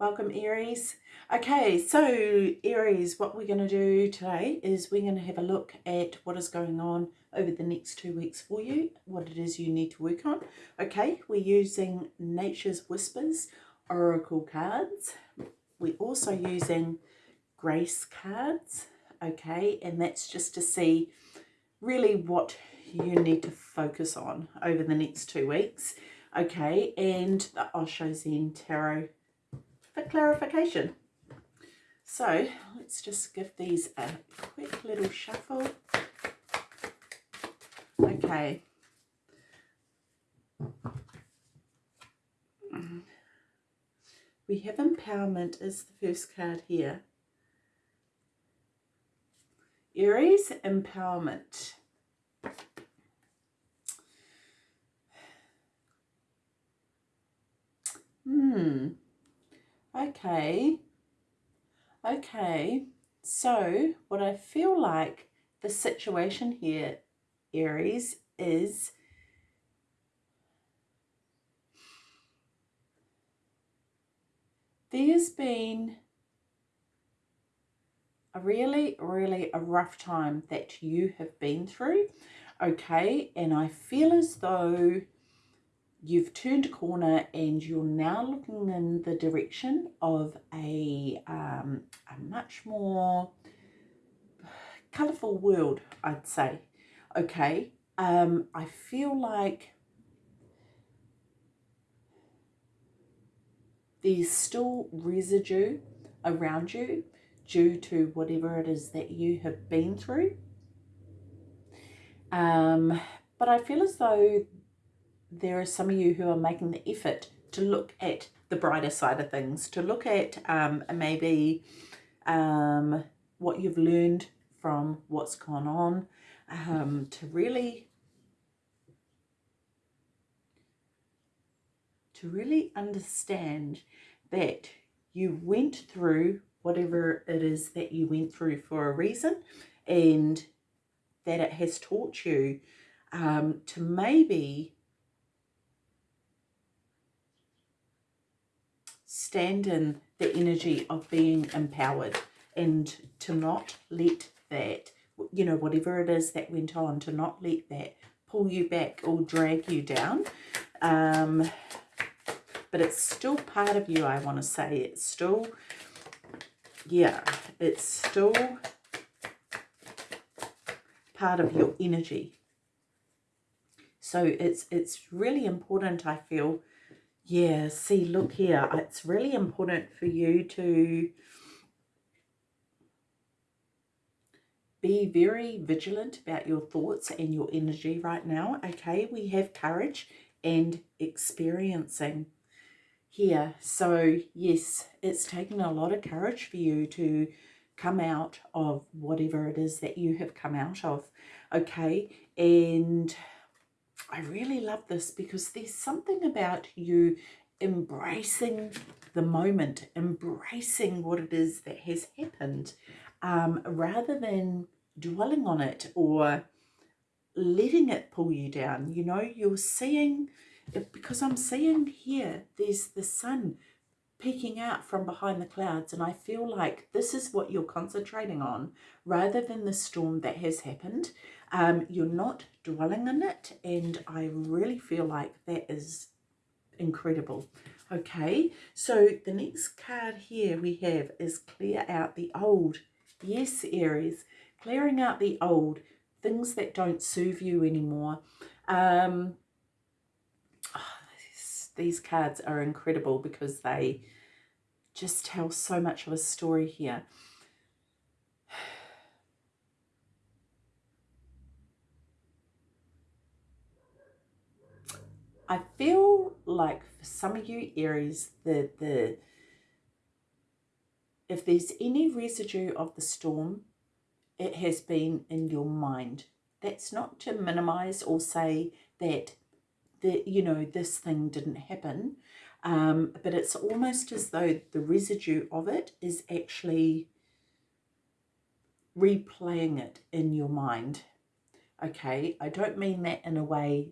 Welcome Aries. Okay, so Aries, what we're going to do today is we're going to have a look at what is going on over the next two weeks for you, what it is you need to work on. Okay, we're using Nature's Whispers Oracle cards. We're also using Grace cards, okay, and that's just to see really what you need to focus on over the next two weeks. Okay, and the Osho Zen Tarot for clarification. So let's just give these a quick little shuffle. Okay. We have empowerment as the first card here. Aries, empowerment. Hmm. Okay. Okay. So what I feel like the situation here, Aries, is there's been a really, really a rough time that you have been through. Okay. And I feel as though you've turned a corner and you're now looking in the direction of a, um, a much more colourful world, I'd say. Okay, um, I feel like there's still residue around you due to whatever it is that you have been through. Um, but I feel as though there are some of you who are making the effort to look at the brighter side of things, to look at um, maybe um, what you've learned from what's gone on, um, to really to really understand that you went through whatever it is that you went through for a reason and that it has taught you um, to maybe stand in the energy of being empowered and to not let that, you know, whatever it is that went on, to not let that pull you back or drag you down. Um, but it's still part of you, I want to say. It's still, yeah, it's still part of your energy. So it's it's really important, I feel, yeah, see, look here. It's really important for you to be very vigilant about your thoughts and your energy right now. Okay, we have courage and experiencing here. So yes, it's taken a lot of courage for you to come out of whatever it is that you have come out of. Okay, and I really love this because there's something about you embracing the moment, embracing what it is that has happened, um, rather than dwelling on it or letting it pull you down. You know, you're seeing, because I'm seeing here, there's the sun peeking out from behind the clouds and I feel like this is what you're concentrating on rather than the storm that has happened. Um, you're not dwelling in it and I really feel like that is incredible. Okay, so the next card here we have is clear out the old. Yes, Aries, clearing out the old, things that don't serve you anymore. Um, oh, these, these cards are incredible because they just tell so much of a story here. I feel like for some of you Aries, the, the if there's any residue of the storm, it has been in your mind. That's not to minimize or say that, the, you know, this thing didn't happen, um, but it's almost as though the residue of it is actually replaying it in your mind. Okay, I don't mean that in a way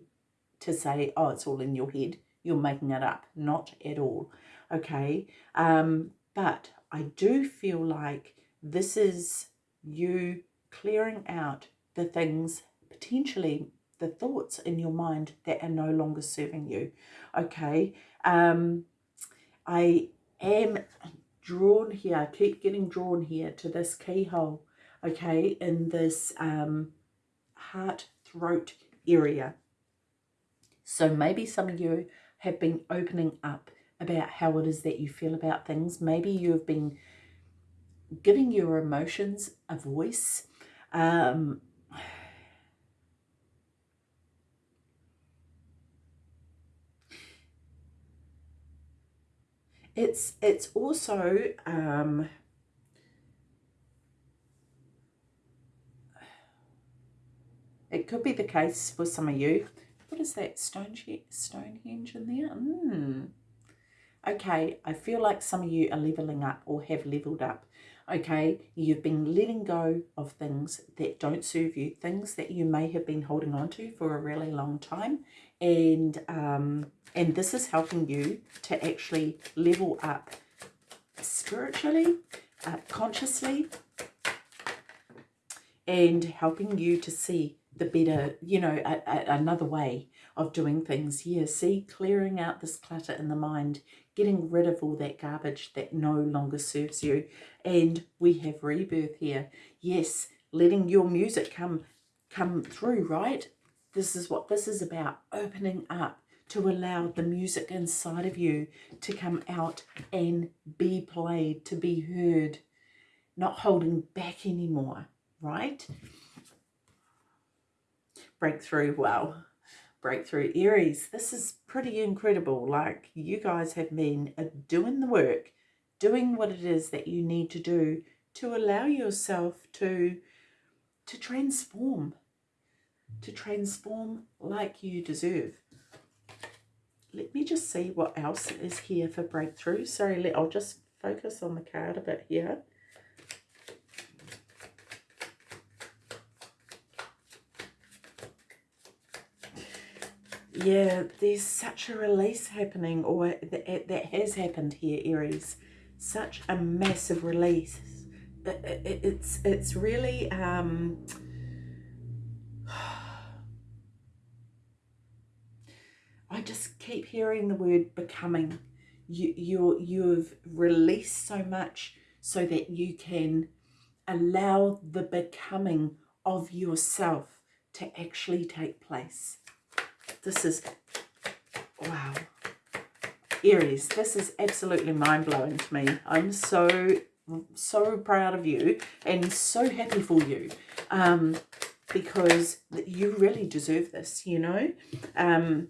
to say, oh, it's all in your head. You're making it up. Not at all. okay? Um, but I do feel like this is you clearing out the things, potentially the thoughts in your mind that are no longer serving you, okay? Um, I am drawn here, I keep getting drawn here to this keyhole, okay, in this um, heart throat area. So maybe some of you have been opening up about how it is that you feel about things. Maybe you've been giving your emotions a voice. Um, it's it's also um, it could be the case for some of you. What is that stone Stonehenge in there? Mm. Okay, I feel like some of you are leveling up or have leveled up. Okay, you've been letting go of things that don't serve you, things that you may have been holding on to for a really long time, and um, and this is helping you to actually level up spiritually, uh, consciously, and helping you to see the better, you know, a, a, another way of doing things. Here, see, clearing out this clutter in the mind, getting rid of all that garbage that no longer serves you. And we have rebirth here. Yes, letting your music come come through, right? This is what this is about, opening up to allow the music inside of you to come out and be played, to be heard, not holding back anymore, right? Breakthrough, wow. Breakthrough Aries, this is pretty incredible. Like you guys have been uh, doing the work, doing what it is that you need to do to allow yourself to to transform, to transform like you deserve. Let me just see what else is here for breakthrough. Sorry, let, I'll just focus on the card a bit here. Yeah, there's such a release happening, or that, that has happened here, Aries. Such a massive release. It, it, it's it's really um, I just keep hearing the word becoming. You you you've released so much so that you can allow the becoming of yourself to actually take place. This is, wow. Aries, this is absolutely mind-blowing to me. I'm so, so proud of you and so happy for you um, because you really deserve this, you know. Um,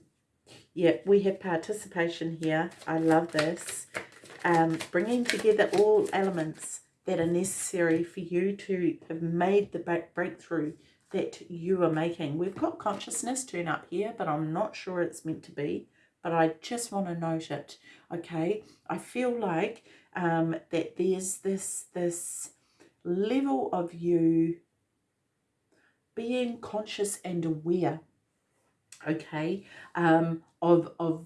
yeah, we have participation here. I love this. Um, bringing together all elements that are necessary for you to have made the breakthrough that you are making. We've got consciousness turn up here, but I'm not sure it's meant to be. But I just want to note it, okay? I feel like um, that there's this, this level of you being conscious and aware, okay, um, of, of,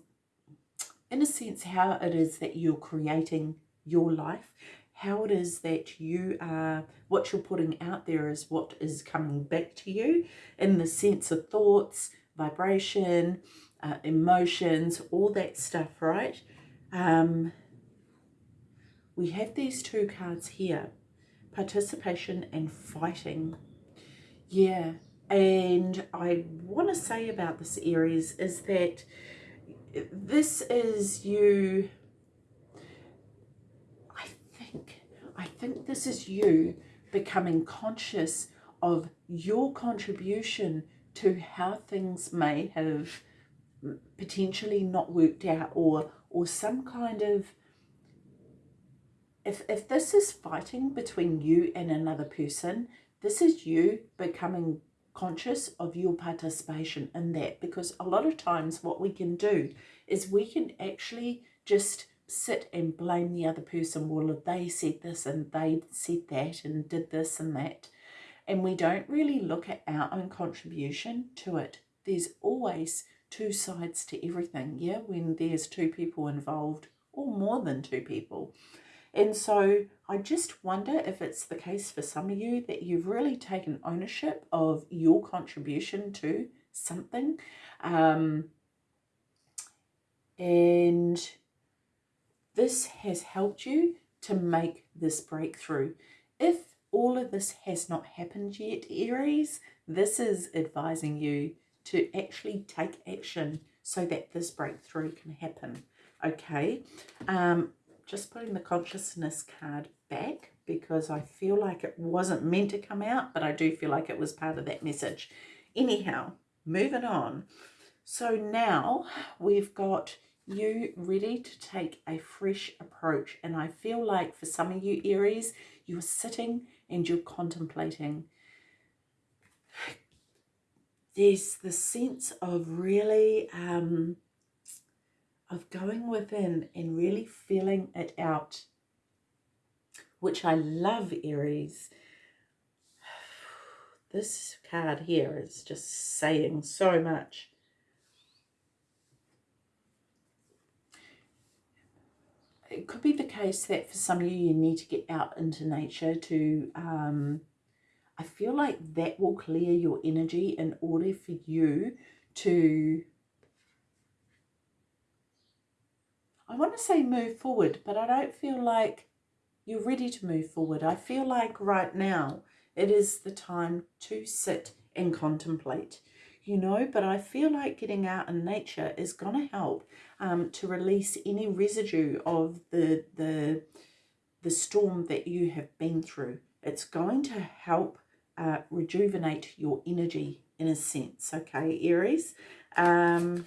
in a sense, how it is that you're creating your life how it is that you are, what you're putting out there is what is coming back to you in the sense of thoughts, vibration, uh, emotions, all that stuff, right? Um, we have these two cards here, participation and fighting. Yeah, and I want to say about this Aries is that this is you I think this is you becoming conscious of your contribution to how things may have potentially not worked out or or some kind of if if this is fighting between you and another person this is you becoming conscious of your participation in that. Because a lot of times what we can do is we can actually just sit and blame the other person. Well, they said this and they said that and did this and that. And we don't really look at our own contribution to it. There's always two sides to everything, yeah? When there's two people involved or more than two people. And so I just wonder if it's the case for some of you that you've really taken ownership of your contribution to something. Um, and this has helped you to make this breakthrough. If all of this has not happened yet, Aries, this is advising you to actually take action so that this breakthrough can happen. Okay, um, just putting the consciousness card back because I feel like it wasn't meant to come out, but I do feel like it was part of that message. Anyhow, moving on. So now we've got you ready to take a fresh approach. And I feel like for some of you Aries, you're sitting and you're contemplating. There's the sense of really, um, of going within and really feeling it out, which I love, Aries. This card here is just saying so much. It could be the case that for some of you, you need to get out into nature to, um, I feel like that will clear your energy in order for you to, I want to say move forward, but I don't feel like you're ready to move forward. I feel like right now it is the time to sit and contemplate you know, but I feel like getting out in nature is going to help um, to release any residue of the, the, the storm that you have been through. It's going to help uh, rejuvenate your energy in a sense, okay, Aries? Um,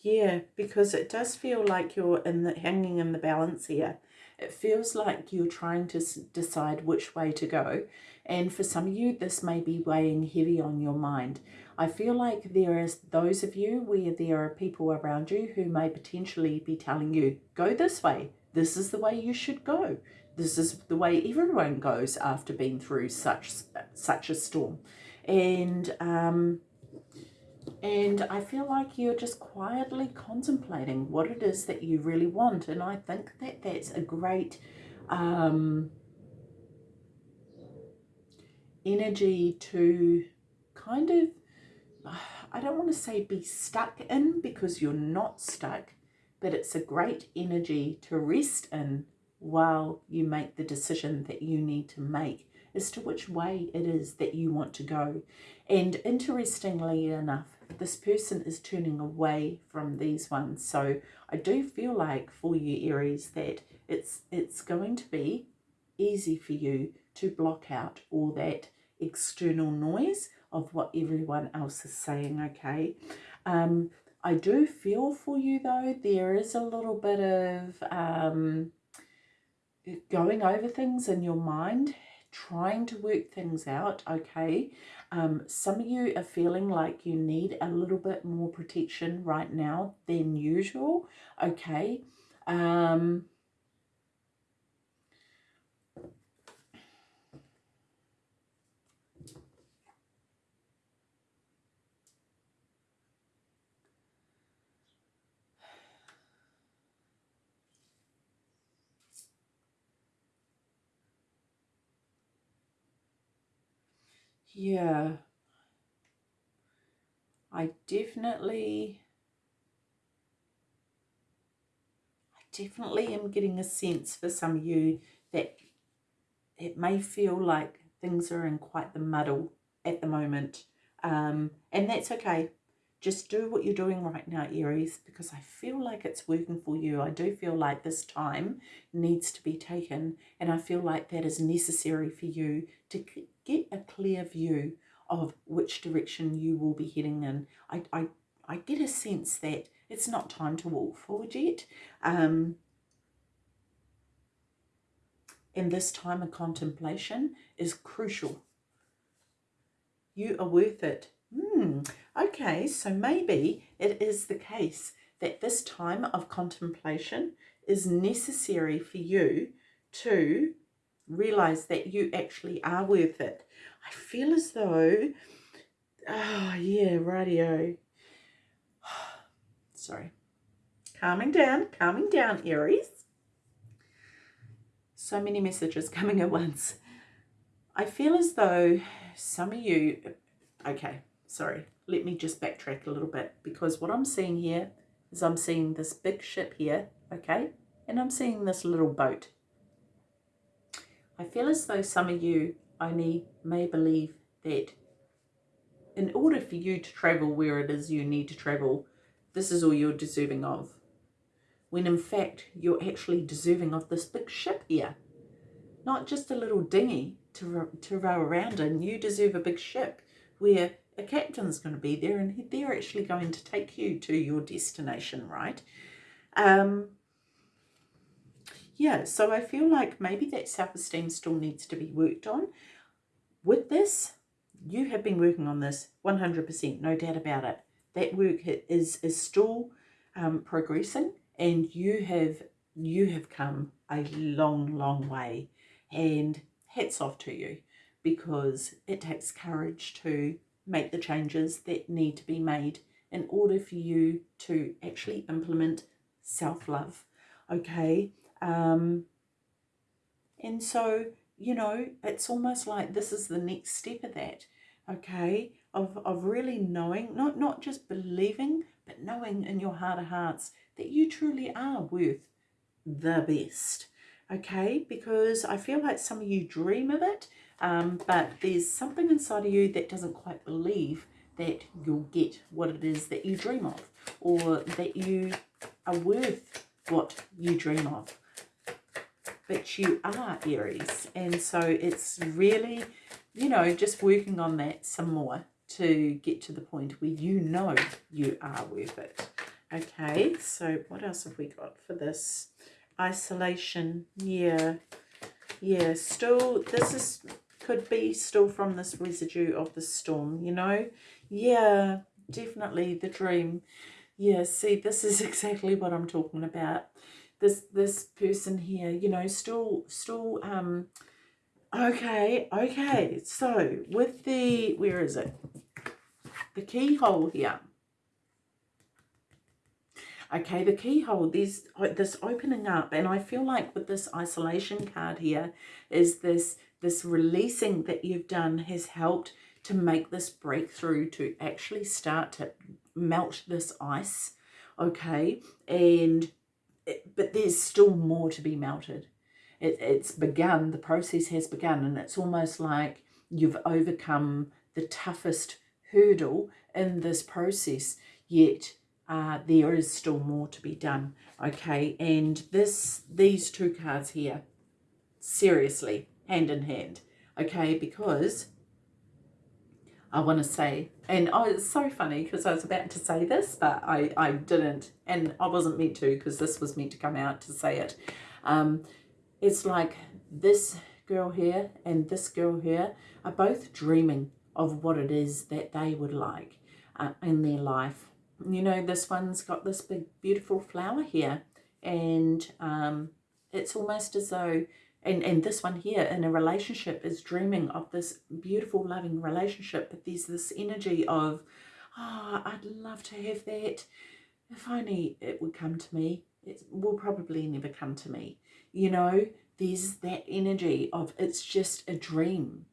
yeah, because it does feel like you're in the, hanging in the balance here. It feels like you're trying to decide which way to go. And for some of you, this may be weighing heavy on your mind. I feel like there is those of you where there are people around you who may potentially be telling you, go this way. This is the way you should go. This is the way everyone goes after being through such such a storm. And um, and I feel like you're just quietly contemplating what it is that you really want. And I think that that's a great um, energy to kind of, I don't want to say be stuck in because you're not stuck, but it's a great energy to rest in while you make the decision that you need to make as to which way it is that you want to go. And interestingly enough, this person is turning away from these ones. So I do feel like for you Aries that it's it's going to be easy for you to block out all that external noise of what everyone else is saying, okay? Um, I do feel for you though, there is a little bit of um, going over things in your mind trying to work things out, okay? Um, some of you are feeling like you need a little bit more protection right now than usual, okay? Um, Yeah. I definitely, I definitely am getting a sense for some of you that it may feel like things are in quite the muddle at the moment. Um, and that's okay. Just do what you're doing right now, Aries, because I feel like it's working for you. I do feel like this time needs to be taken, and I feel like that is necessary for you to get a clear view of which direction you will be heading in. I, I, I get a sense that it's not time to walk forward yet. Um, and this time of contemplation is crucial. You are worth it. Hmm. Okay, so maybe it is the case that this time of contemplation is necessary for you to realize that you actually are worth it. I feel as though Oh, yeah, radio. Sorry. Calming down, calming down, Aries. So many messages coming at once. I feel as though some of you, okay, sorry, let me just backtrack a little bit because what I'm seeing here is I'm seeing this big ship here, okay, and I'm seeing this little boat. I feel as though some of you only may believe that in order for you to travel where it is you need to travel, this is all you're deserving of. When in fact, you're actually deserving of this big ship here. Not just a little dinghy to, to row around in. You deserve a big ship where a captain's going to be there and they're actually going to take you to your destination, right? Um, yeah, so I feel like maybe that self-esteem still needs to be worked on. With this, you have been working on this 100%, no doubt about it. That work is, is still um, progressing and you have you have come a long, long way and hats off to you because it takes courage to make the changes that need to be made in order for you to actually implement self-love okay um and so you know it's almost like this is the next step of that okay? Of, of really knowing not not just believing but knowing in your heart of hearts that you truly are worth the best okay? Because I feel like some of you dream of it um, but there's something inside of you that doesn't quite believe that you'll get what it is that you dream of or that you are worth what you dream of but you are Aries. And so it's really you know just working on that some more to get to the point where you know you are worth it. Okay so what else have we got for this? Isolation yeah yeah still this is could be still from this residue of the storm you know? Yeah definitely the dream. Yeah see this is exactly what i'm talking about this this person here you know still still um okay okay. So with the where is it? The keyhole here. Okay the keyhole there's this opening up and i feel like with this isolation card here is this this releasing that you've done has helped to make this breakthrough to actually start to melt this ice okay? And it, but there's still more to be melted. It, it's begun the process has begun and it's almost like you've overcome the toughest hurdle in this process yet uh, there is still more to be done okay? And this these two cards here seriously hand in hand okay? Because I want to say. And oh it's so funny because I was about to say this but I I didn't. And I wasn't meant to because this was meant to come out to say it. Um it's like this girl here and this girl here are both dreaming of what it is that they would like uh, in their life. You know, this one's got this big, beautiful flower here. And um, it's almost as though, and, and this one here in a relationship is dreaming of this beautiful, loving relationship. But there's this energy of, oh, I'd love to have that. If only it would come to me. It will probably never come to me. You know, there's that energy of it's just a dream.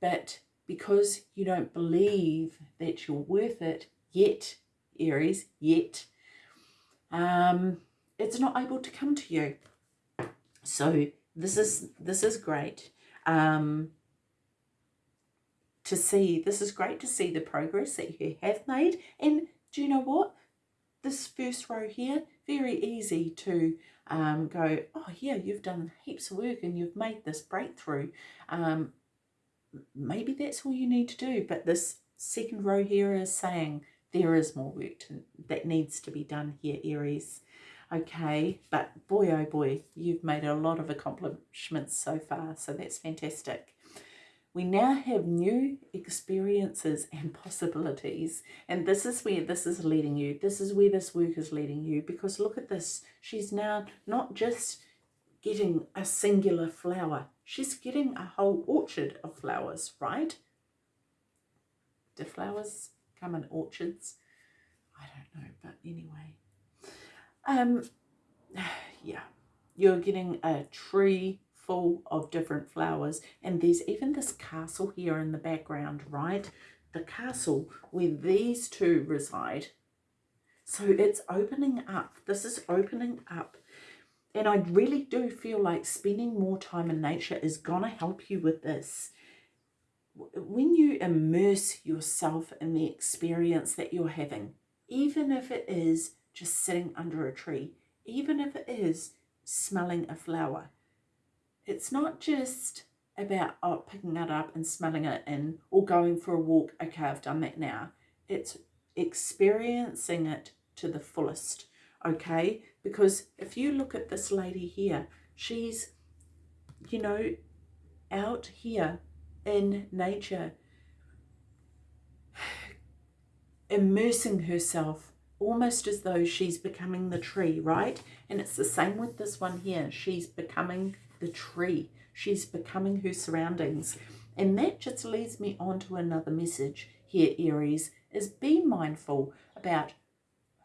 But because you don't believe that you're worth it yet, Aries yet, um, it's not able to come to you. So this is this is great um, to see. This is great to see the progress that you have made. And do you know what? This first row here, very easy to um, go, oh yeah, you've done heaps of work and you've made this breakthrough. Um, maybe that's all you need to do. But this second row here is saying, there is more work to, that needs to be done here, Aries. Okay, but boy, oh boy, you've made a lot of accomplishments so far, so that's fantastic. We now have new experiences and possibilities, and this is where this is leading you. This is where this work is leading you, because look at this. She's now not just getting a singular flower, she's getting a whole orchard of flowers, right? Do flowers come in orchards? I don't know, but anyway. Um, yeah, you're getting a tree full of different flowers and there's even this castle here in the background, right? The castle where these two reside. So it's opening up. This is opening up. And I really do feel like spending more time in nature is going to help you with this when you immerse yourself in the experience that you're having, even if it is just sitting under a tree, even if it is smelling a flower, it's not just about oh, picking it up and smelling it and or going for a walk. Okay, I've done that now. It's experiencing it to the fullest. Okay, because if you look at this lady here, she's, you know, out here in nature, immersing herself almost as though she's becoming the tree, right? And it's the same with this one here. She's becoming the tree. She's becoming her surroundings. And that just leads me on to another message here, Aries, is be mindful about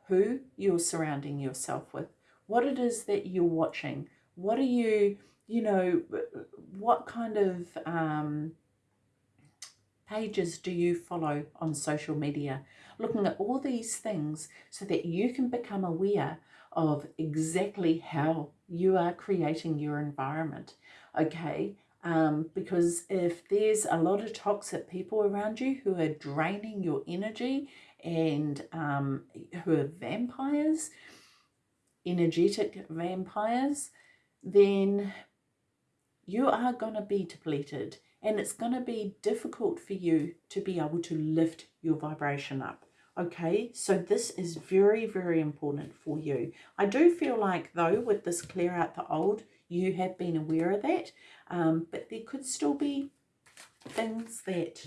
who you're surrounding yourself with, what it is that you're watching, what are you, you know, what kind of um, pages do you follow on social media? Looking at all these things so that you can become aware of exactly how you are creating your environment, okay? Um, because if there's a lot of toxic people around you who are draining your energy and um, who are vampires, energetic vampires, then you are going to be depleted and it's going to be difficult for you to be able to lift your vibration up. Okay, so this is very, very important for you. I do feel like, though, with this clear out the old, you have been aware of that, um, but there could still be things that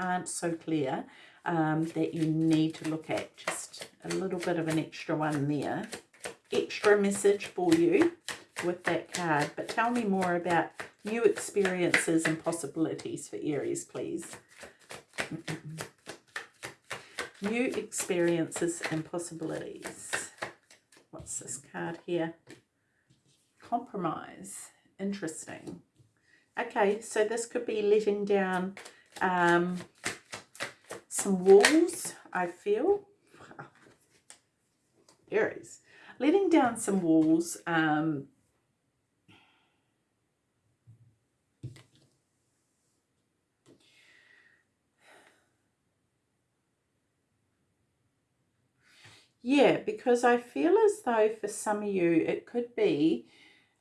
aren't so clear um, that you need to look at. Just a little bit of an extra one there. Extra message for you with that card. But tell me more about new experiences and possibilities for Aries, please. New experiences and possibilities. What's this card here? Compromise. Interesting. Okay, so this could be letting down um, some walls, I feel. Aries. Letting down some walls um, Yeah, because I feel as though for some of you, it could be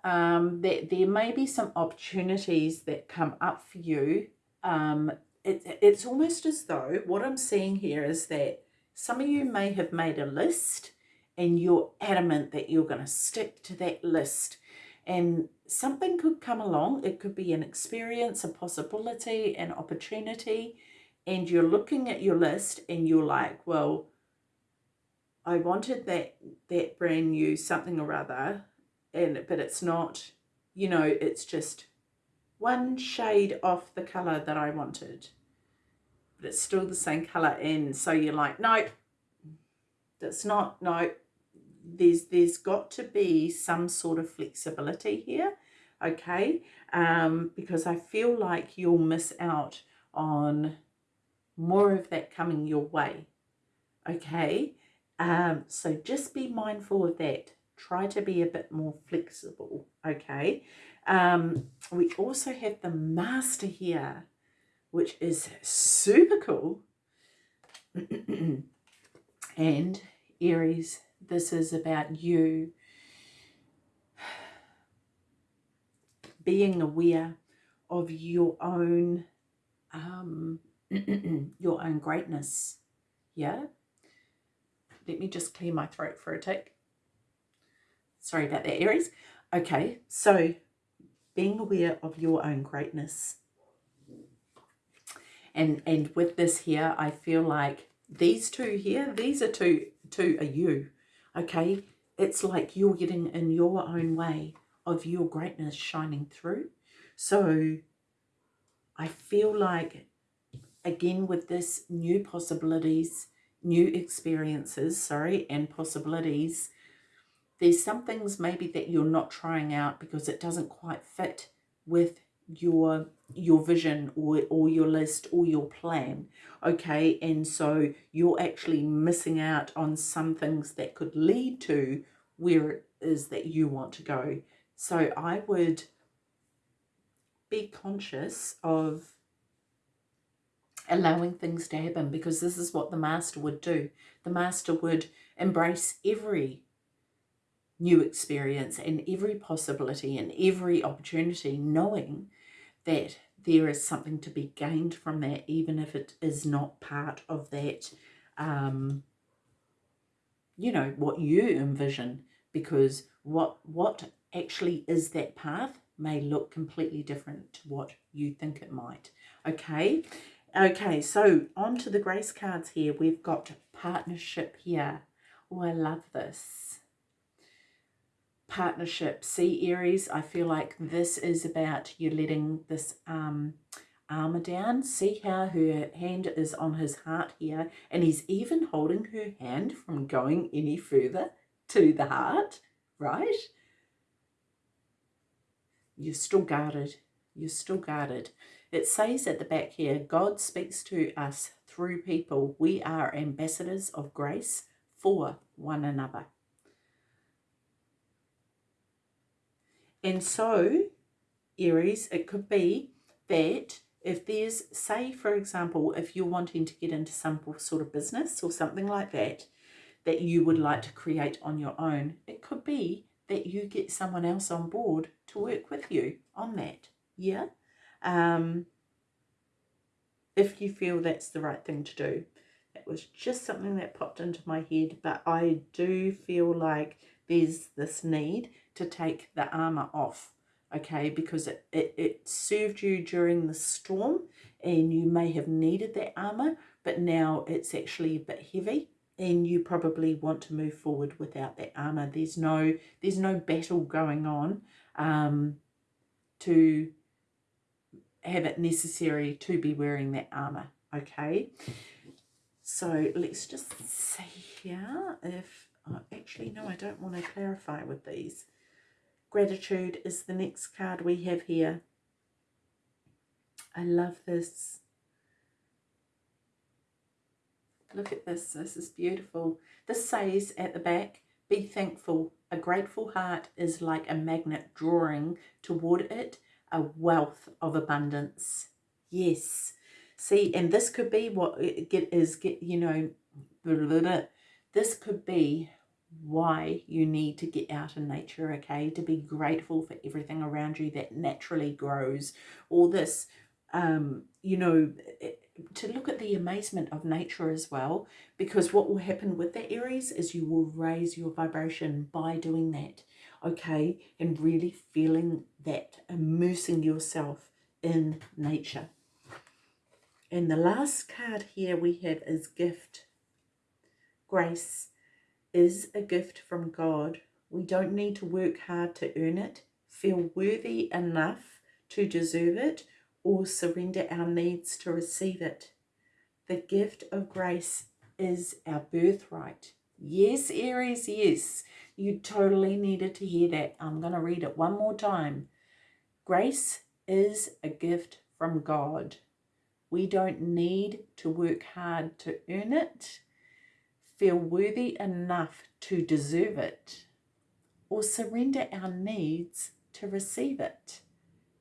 um, that there may be some opportunities that come up for you. Um, it, it's almost as though what I'm seeing here is that some of you may have made a list and you're adamant that you're going to stick to that list. And something could come along. It could be an experience, a possibility, an opportunity. And you're looking at your list and you're like, well, I wanted that that brand new something or other, and but it's not, you know, it's just one shade off the colour that I wanted. But it's still the same colour and so you're like, no, that's not, no, there's there's got to be some sort of flexibility here, okay? Um, because I feel like you'll miss out on more of that coming your way, okay? Um, so just be mindful of that. Try to be a bit more flexible, okay? Um, we also have the master here, which is super cool. and Aries, this is about you being aware of your own um, your own greatness. Yeah, let me just clear my throat for a tick. Sorry about that, Aries. Okay, so being aware of your own greatness. And and with this here, I feel like these two here, these are two, two are you. Okay, it's like you're getting in your own way of your greatness shining through. So I feel like again with this new possibilities, new experiences, sorry, and possibilities, there's some things maybe that you're not trying out because it doesn't quite fit with your your vision or, or your list or your plan okay? And so you're actually missing out on some things that could lead to where it is that you want to go. So I would be conscious of allowing things to happen because this is what the master would do. The master would embrace every new experience and every possibility and every opportunity, knowing that there is something to be gained from that, even if it is not part of that, um, you know, what you envision, because what, what actually is that path may look completely different to what you think it might. Okay, okay, so on to the grace cards here. We've got partnership here. Oh, I love this partnership. See, Aries, I feel like this is about you letting this um, armor down. See how her hand is on his heart here, and he's even holding her hand from going any further to the heart, right? You're still guarded. You're still guarded. It says at the back here, God speaks to us through people. We are ambassadors of grace for one another. And so, Aries, it could be that if there's, say, for example, if you're wanting to get into some sort of business or something like that, that you would like to create on your own, it could be that you get someone else on board to work with you on that. Yeah? Um, if you feel that's the right thing to do. It was just something that popped into my head, but I do feel like there's this need to take the armor off okay because it, it, it served you during the storm and you may have needed that armor but now it's actually a bit heavy and you probably want to move forward without that armor there's no there's no battle going on um, to have it necessary to be wearing that armor okay so let's just see here if oh, actually no I don't want to clarify with these Gratitude is the next card we have here. I love this. Look at this. This is beautiful. This says at the back, be thankful. A grateful heart is like a magnet drawing toward it a wealth of abundance. Yes. See, and this could be what it get is get, you know, this could be why you need to get out in nature, okay? To be grateful for everything around you that naturally grows. All this, um, you know, to look at the amazement of nature as well, because what will happen with the Aries is you will raise your vibration by doing that, okay? And really feeling that, immersing yourself in nature. And the last card here we have is gift, grace, is a gift from God. We don't need to work hard to earn it, feel worthy enough to deserve it, or surrender our needs to receive it. The gift of grace is our birthright. Yes, Aries, yes. You totally needed to hear that. I'm going to read it one more time. Grace is a gift from God. We don't need to work hard to earn it feel worthy enough to deserve it, or surrender our needs to receive it.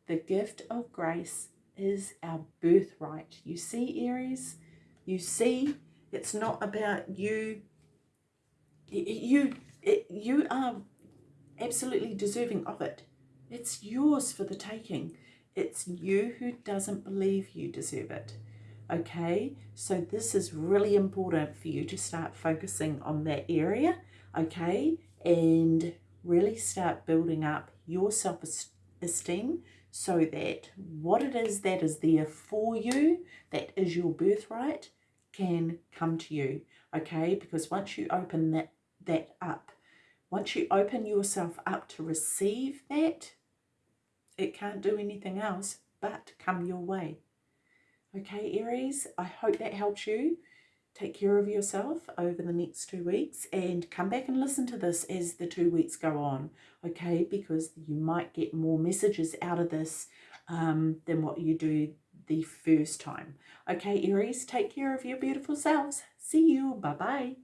The gift of grace is our birthright. You see, Aries? You see, it's not about you. You, you are absolutely deserving of it. It's yours for the taking. It's you who doesn't believe you deserve it okay so this is really important for you to start focusing on that area okay and really start building up your self-esteem so that what it is that is there for you that is your birthright can come to you okay because once you open that that up once you open yourself up to receive that it can't do anything else but come your way Okay, Aries, I hope that helps you. Take care of yourself over the next two weeks and come back and listen to this as the two weeks go on, okay? Because you might get more messages out of this um, than what you do the first time. Okay, Aries, take care of your beautiful selves. See you. Bye-bye.